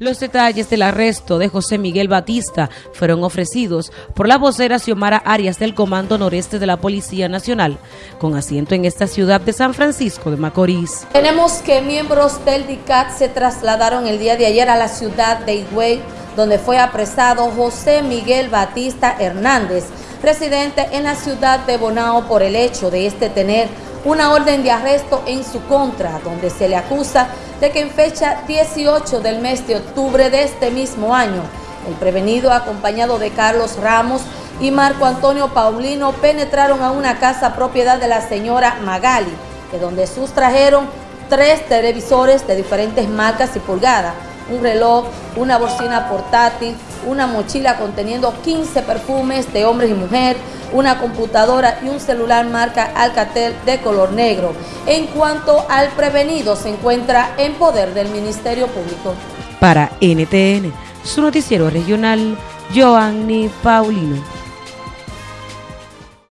Los detalles del arresto de José Miguel Batista fueron ofrecidos por la vocera Xiomara Arias del Comando Noreste de la Policía Nacional, con asiento en esta ciudad de San Francisco de Macorís. Tenemos que miembros del DICAT se trasladaron el día de ayer a la ciudad de Higüey, donde fue apresado José Miguel Batista Hernández, residente en la ciudad de Bonao por el hecho de este tener una orden de arresto en su contra, donde se le acusa de que en fecha 18 del mes de octubre de este mismo año, el prevenido acompañado de Carlos Ramos y Marco Antonio Paulino penetraron a una casa propiedad de la señora Magali, de donde sustrajeron tres televisores de diferentes marcas y pulgadas, un reloj, una bocina portátil, una mochila conteniendo 15 perfumes de hombres y mujer, una computadora y un celular marca Alcatel de color negro. En cuanto al prevenido, se encuentra en poder del Ministerio Público. Para NTN, su noticiero regional, Joanny Paulino.